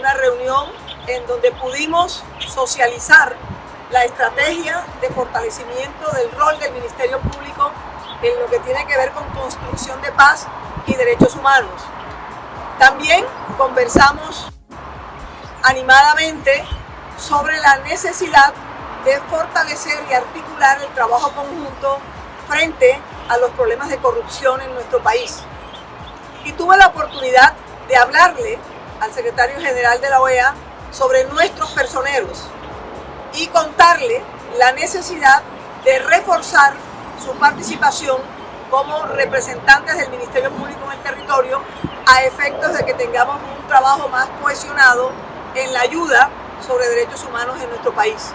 una reunión en donde pudimos socializar la estrategia de fortalecimiento del rol del Ministerio Público en lo que tiene que ver con construcción de paz y derechos humanos. También conversamos animadamente sobre la necesidad de fortalecer y articular el trabajo conjunto frente a los problemas de corrupción en nuestro país. Y tuve la oportunidad de hablarle al secretario general de la OEA sobre nuestros personeros y contarle la necesidad de reforzar su participación como representantes del Ministerio Público en el territorio a efectos de que tengamos un trabajo más cohesionado en la ayuda sobre derechos humanos en nuestro país.